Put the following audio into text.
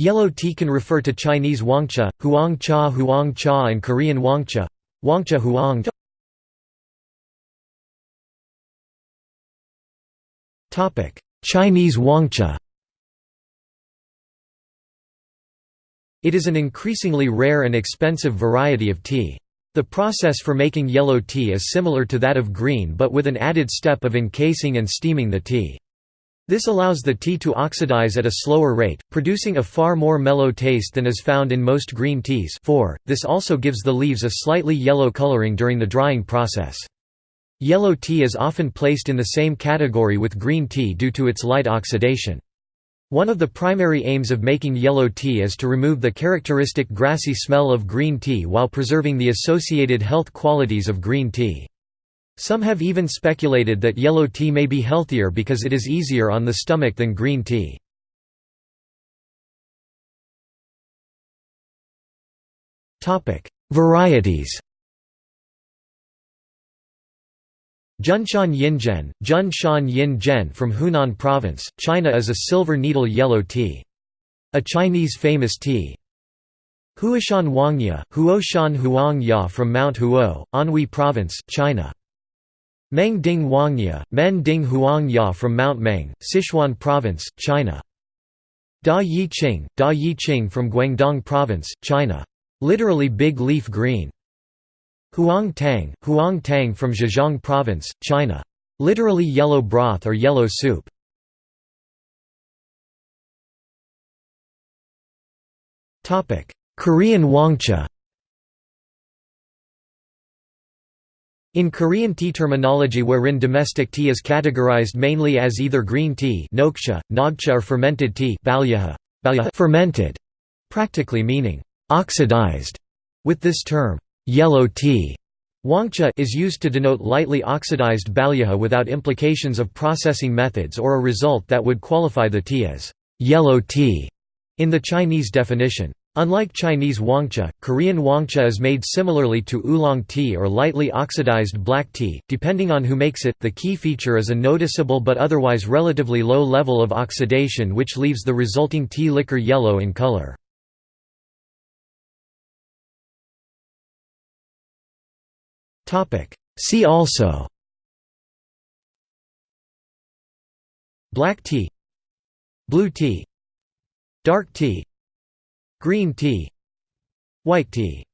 Yellow tea can refer to Chinese wangcha, huangcha, huang cha huang cha and Korean hwangcha, wangcha huang Chinese huangcha It is an increasingly rare and expensive variety of tea. The process for making yellow tea is similar to that of green but with an added step of encasing and steaming the tea. This allows the tea to oxidize at a slower rate, producing a far more mellow taste than is found in most green teas 4. This also gives the leaves a slightly yellow coloring during the drying process. Yellow tea is often placed in the same category with green tea due to its light oxidation. One of the primary aims of making yellow tea is to remove the characteristic grassy smell of green tea while preserving the associated health qualities of green tea. Some have even speculated that yellow tea may be healthier because it is easier on the stomach than green tea. Varieties Junshan Yinzhen, Junshan Yin Zhen from Hunan Province, China is a silver needle yellow tea. A Chinese famous tea. Huoshan Huangya, Huoshan Huangya from Mount Huo, Anhui Province, China. Meng Ding Huangya, Meng Ding Huang Ya from Mount Meng, Sichuan Province, China. Da Yi Qing, Da Yi Qing from Guangdong Province, China. Literally big leaf green. Huang Tang, Huang Tang from Zhejiang Province, China. Literally yellow broth or yellow soup. Korean hwangcha In Korean tea terminology wherein domestic tea is categorized mainly as either green tea nokcha, nogcha or fermented tea fermented, practically meaning «oxidized», with this term Yellow tea Hwangcha is used to denote lightly oxidized balhyocha without implications of processing methods or a result that would qualify the tea as yellow tea in the Chinese definition. Unlike Chinese huangcha, Korean hwangcha is made similarly to oolong tea or lightly oxidized black tea, depending on who makes it. The key feature is a noticeable but otherwise relatively low level of oxidation which leaves the resulting tea liquor yellow in color. See also Black tea Blue tea Dark tea Green tea White tea